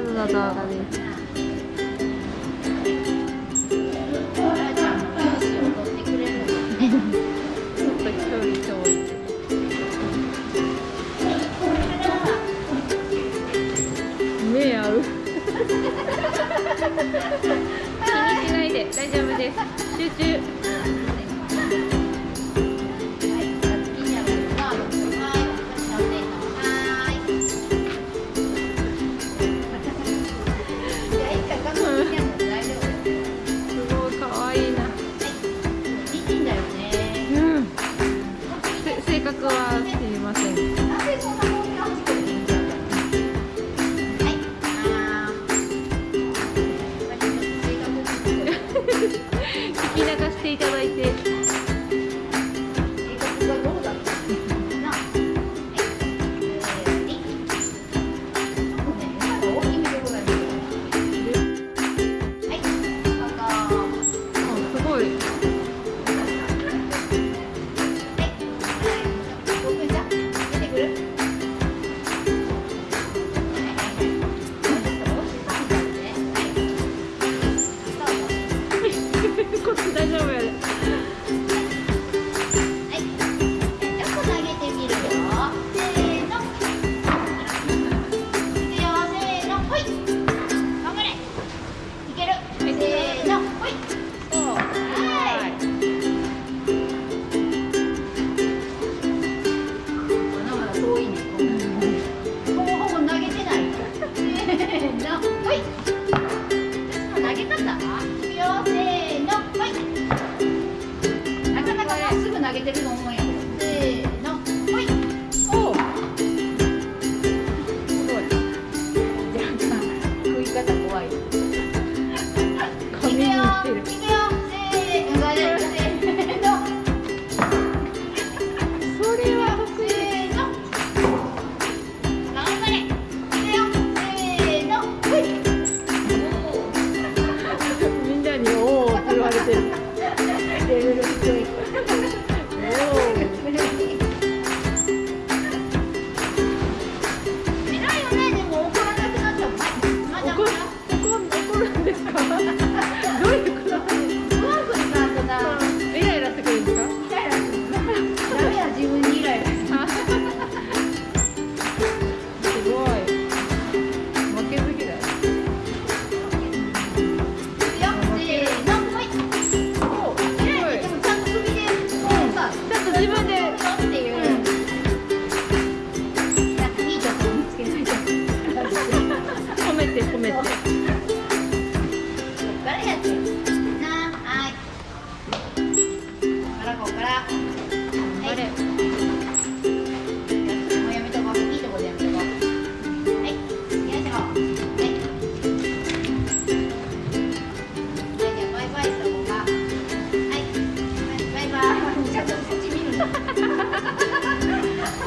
ードの動画で。す気にしないで大丈夫ですていただいて。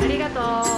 ありがとう。